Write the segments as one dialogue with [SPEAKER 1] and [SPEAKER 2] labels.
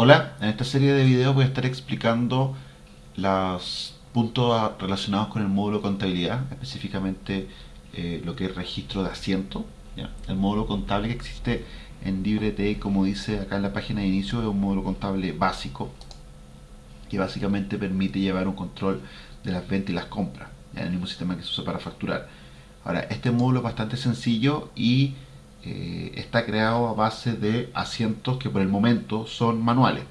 [SPEAKER 1] Hola, en esta serie de videos voy a estar explicando los puntos relacionados con el módulo contabilidad, específicamente eh, lo que es registro de asiento. El módulo contable que existe en LibreTE, como dice acá en la página de inicio, es un módulo contable básico que básicamente permite llevar un control de las ventas y las compras, en el mismo sistema que se usa para facturar. Ahora, este módulo es bastante sencillo y está creado a base de asientos que por el momento son manuales.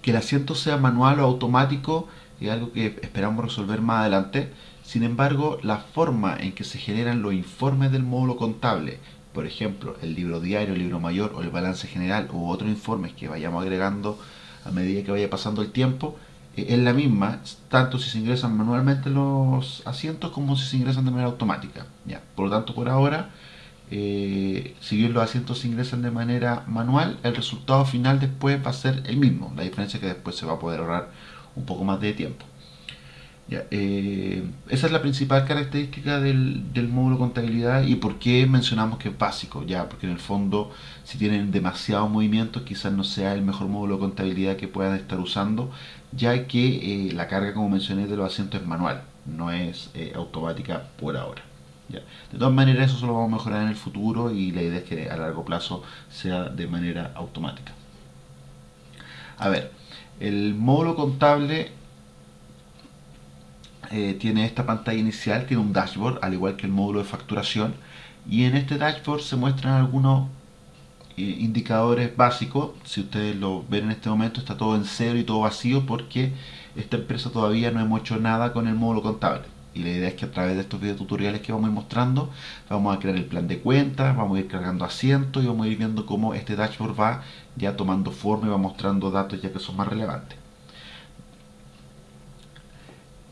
[SPEAKER 1] Que el asiento sea manual o automático es algo que esperamos resolver más adelante. Sin embargo, la forma en que se generan los informes del módulo contable, por ejemplo, el libro diario, el libro mayor o el balance general u otros informes que vayamos agregando a medida que vaya pasando el tiempo, eh, es la misma, tanto si se ingresan manualmente los asientos como si se ingresan de manera automática. ¿ya? Por lo tanto, por ahora, eh, si bien los asientos se ingresan de manera manual, el resultado final después va a ser el mismo. La diferencia es que después se va a poder ahorrar un poco más de tiempo. Eh, esa es la principal característica del, módulo contabilidad y por qué mencionamos que es básico, ya porque en el fondo si tienen demasiado movimiento quizás no sea el mejor módulo de contabilidad que puedan estar usando, ya que eh, la carga como mencioné de los asientos es manual, no es automática por ahora. De todas maneras, eso lo vamos a mejorar en el futuro y la idea es que a largo plazo sea de manera automática. A ver, el módulo contable eh, tiene esta pantalla inicial, tiene un dashboard, al igual que el módulo de facturación, y en este dashboard se muestran algunos eh, indicadores básicos. Si ustedes lo ven en este momento, está todo en cero y todo vacío porque esta empresa todavía no hemos hecho nada con el módulo contable y la idea es que a través de estos videos tutoriales que vamos a ir mostrando vamos a crear el plan de cuentas, vamos a ir cargando asientos y vamos a ir viendo cómo este dashboard va ya tomando forma y va mostrando datos ya que son más relevantes.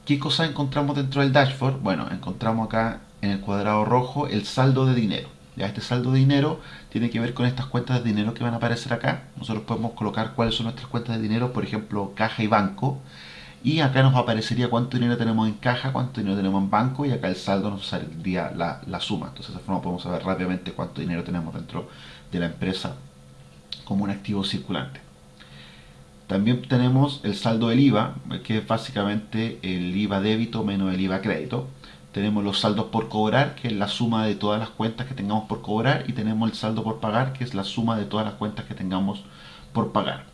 [SPEAKER 1] ¿Qué cosas encontramos dentro del dashboard? Bueno, encontramos acá en el cuadrado rojo el saldo de dinero. Ya este saldo de dinero tiene que ver con estas cuentas de dinero que van a aparecer acá.Nosotros podemos colocar cuáles son nuestras cuentas de dinero, por ejemplo, caja y banco y acá nos aparecería cuánto dinero tenemos en caja, cuánto dinero tenemos en banco y acá el saldo nos saldría la, la suma. Entonces de esa forma podemos saber rápidamente cuánto dinero tenemos dentro de la empresa como un activo circulante. También tenemos el saldo del IVA, que es básicamente el IVA débito menos el IVA crédito. Tenemos los saldos por cobrar, que es la suma de todas las cuentas que tengamos por cobrar. Y tenemos el saldo por pagar, que es la suma de todas las cuentas que tengamos por pagar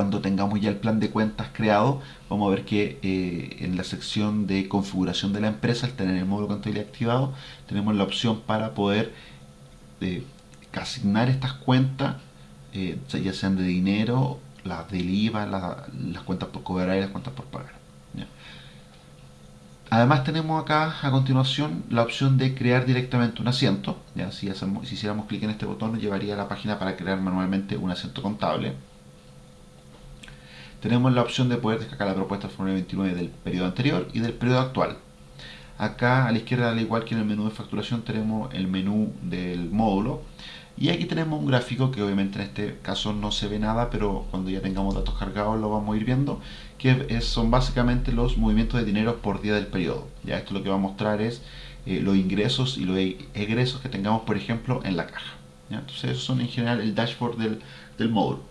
[SPEAKER 1] cuando tengamos ya el plan de cuentas creado, vamos a ver que eh, en la sección de configuración de la empresa, al tener el módulo contabilidad activado, tenemos la opción para poder eh, asignar estas cuentas, eh, ya sean de dinero, las del IVA, las cuentas por cobrar y las cuentas por pagar. Además tenemos acá a continuación la opción de crear directamente un asiento. ¿ya? Si, hacemos, si hiciéramos clic en este botón nos llevaría a la página para crear manualmente un asiento contable tenemos la opción de poder descargar la propuesta formulario 29 del periodo anterior y del periodo actual. Acá a la izquierda, al igual que en el menú de facturación, tenemos el menú del módulo. Y aquí tenemos un gráfico que obviamente en este caso no se ve nada, pero cuando ya tengamos datos cargados lo vamos a ir viendo, que son básicamente los movimientos de dinero por día del periodo. Ya esto lo que va a mostrar es eh, los ingresos y los egresos que tengamos, por ejemplo, en la caja. Entonces, esos son en general el dashboard del módulo.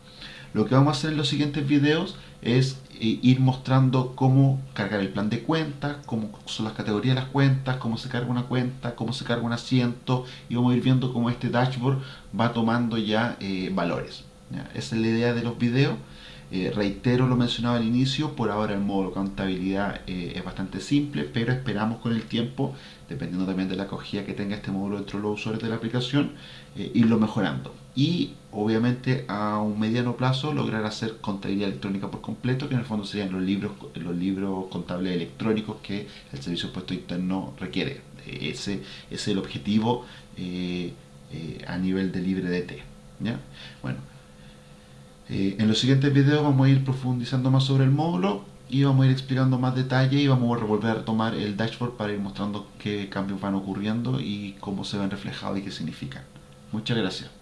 [SPEAKER 1] Lo que vamos a hacer en los siguientes videos es eh, ir mostrando cómo cargar el plan de cuentas, cómo son las categorías de las cuentas, cómo se carga una cuenta, cómo se carga un asiento y vamos a ir viendo cómo este dashboard va tomando ya eh, valores. Esa es la idea de los videos. Eh, reitero lo mencionado al inicio, por ahora el módulo contabilidad es bastante simple, pero esperamos con el tiempo, dependiendo también de la acogida que tenga este módulo dentro de los usuarios de la aplicación, irlo mejorando y obviamente a un mediano plazo lograr hacer contabilidad electrónica por completo, que en el fondo serían los libros, los libros contables electrónicos que el Servicio de Puesto Interno requiere. Ese, es el objetivo eh, eh, a nivel de libre DT. ¿ya? Bueno, eh, en los siguientes videos vamos a ir profundizando más sobre el módulo y vamos a ir explicando más detalle y vamos a volver a tomar el dashboard para ir mostrando qué cambios van ocurriendo y cómo se ven reflejados y qué significan. Muchas gracias.